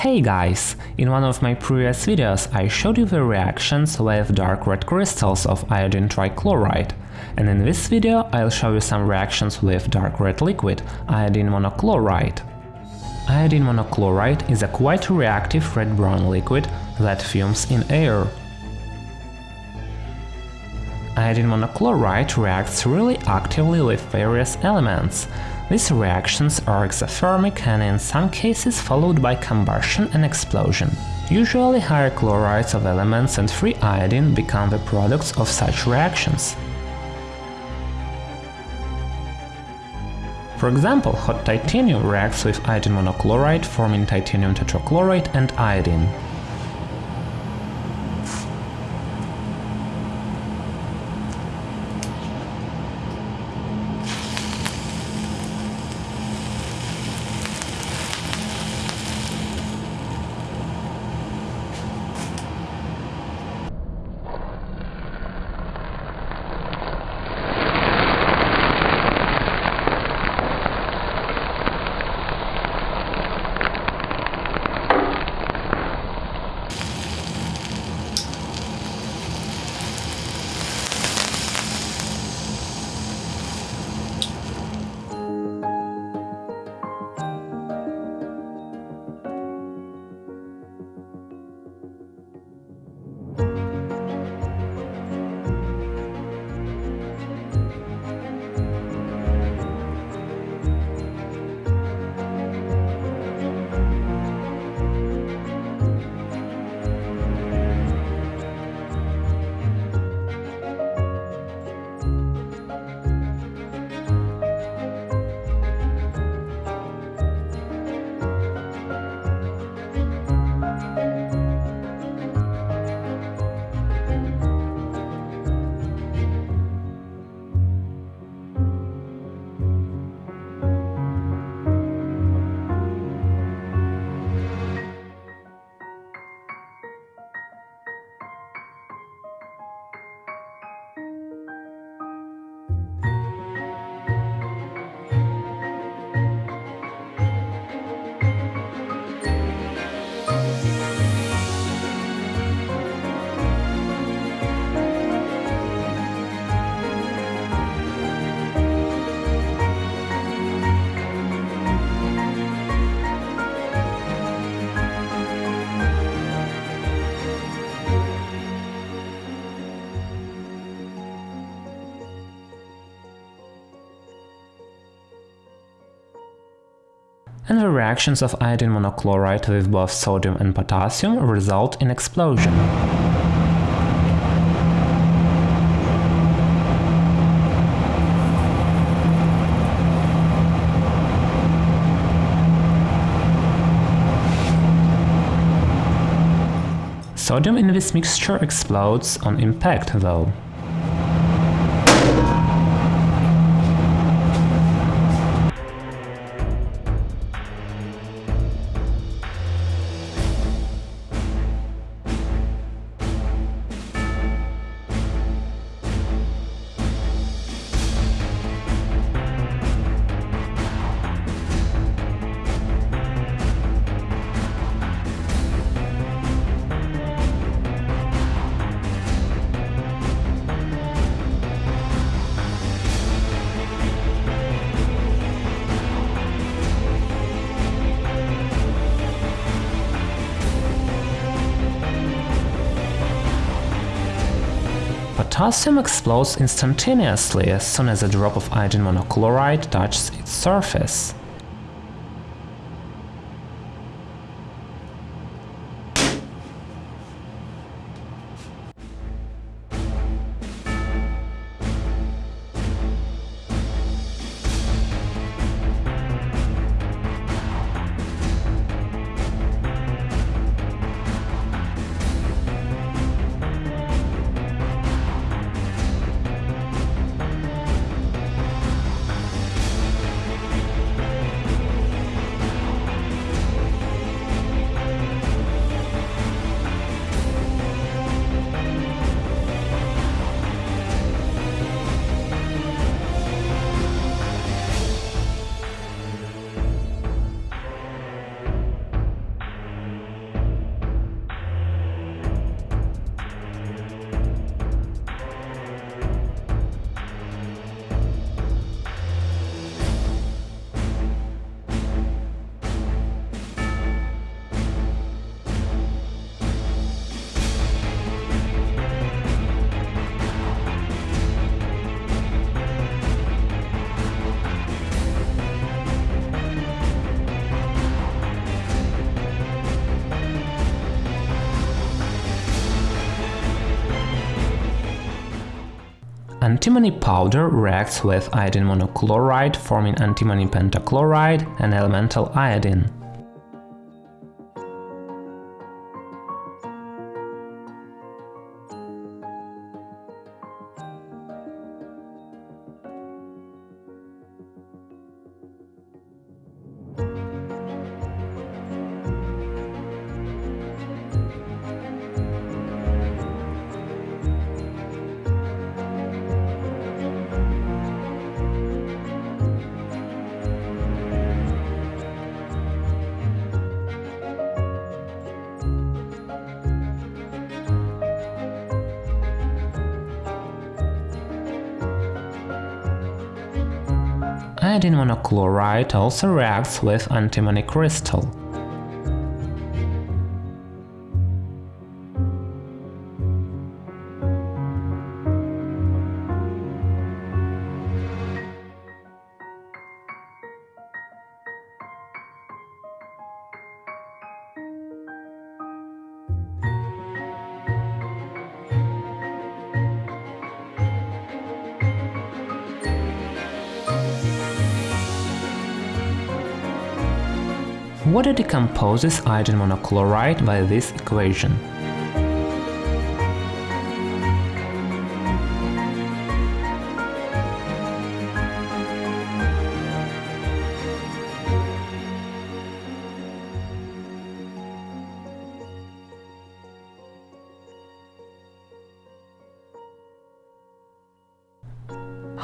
Hey guys! In one of my previous videos I showed you the reactions with dark red crystals of iodine trichloride, and in this video I'll show you some reactions with dark red liquid, iodine monochloride. Iodine monochloride is a quite reactive red-brown liquid that fumes in air. Iodine monochloride reacts really actively with various elements, these reactions are exothermic and in some cases followed by combustion and explosion. Usually higher chlorides of elements and free iodine become the products of such reactions. For example, hot titanium reacts with iodine monochloride forming titanium tetrachloride and iodine. The reactions of iodine monochloride with both sodium and potassium result in explosion. Sodium in this mixture explodes on impact though. Potassium explodes instantaneously as soon as a drop of iodine monochloride touches its surface. Antimony powder reacts with iodine monochloride forming antimony pentachloride and elemental iodine. Iodine monochloride also reacts with antimony crystal. Water decomposes iodine monochloride by this equation.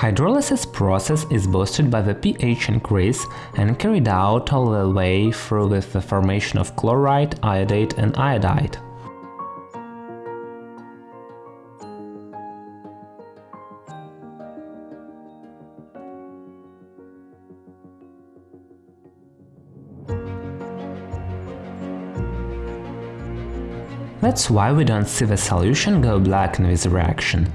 Hydrolysis process is boosted by the pH increase and carried out all the way through with the formation of chloride, iodate and iodide. That's why we don't see the solution go black in this reaction.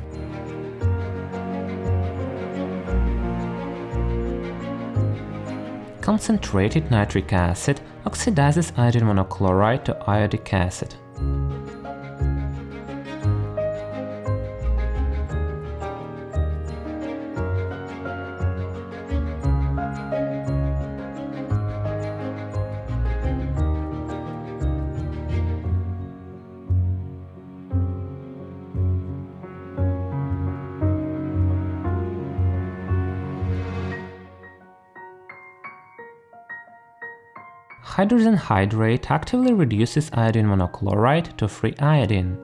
Concentrated nitric acid oxidizes iodine monochloride to iodic acid. Hydrazine hydrate actively reduces iodine monochloride to free iodine.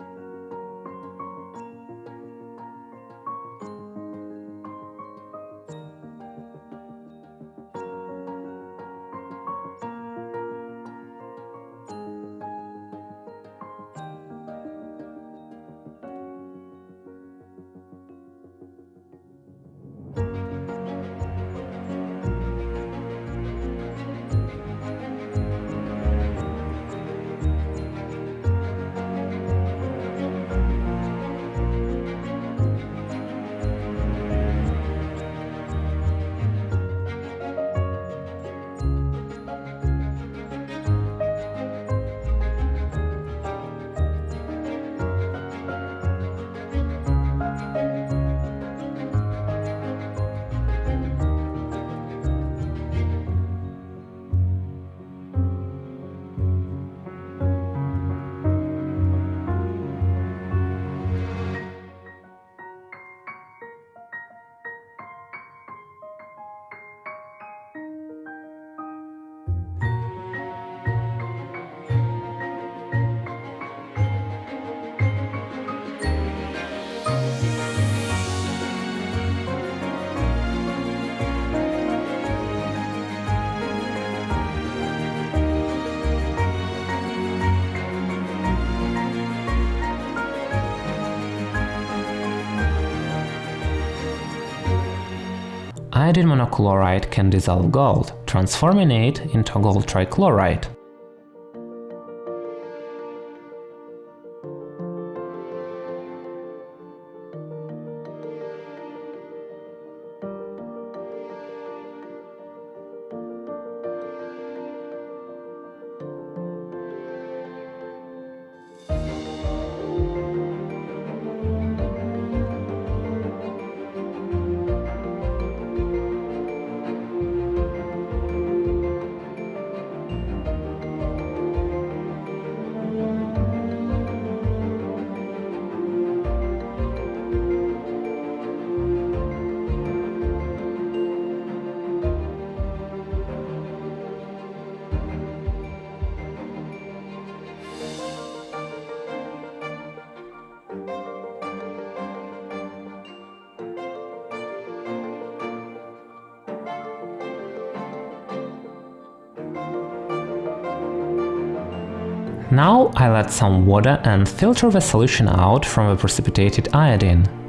Iodine monochloride can dissolve gold, transforming it into gold trichloride. Now I'll add some water and filter the solution out from the precipitated iodine.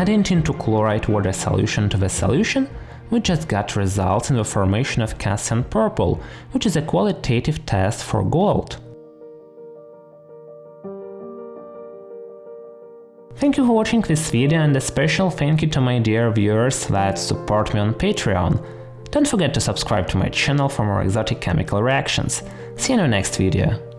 Adding tin chloride water solution to the solution, we just got results in the formation of Cassius purple, which is a qualitative test for gold. Thank you for watching this video and a special thank you to my dear viewers that support me on Patreon. Don't forget to subscribe to my channel for more exotic chemical reactions. See you in the next video.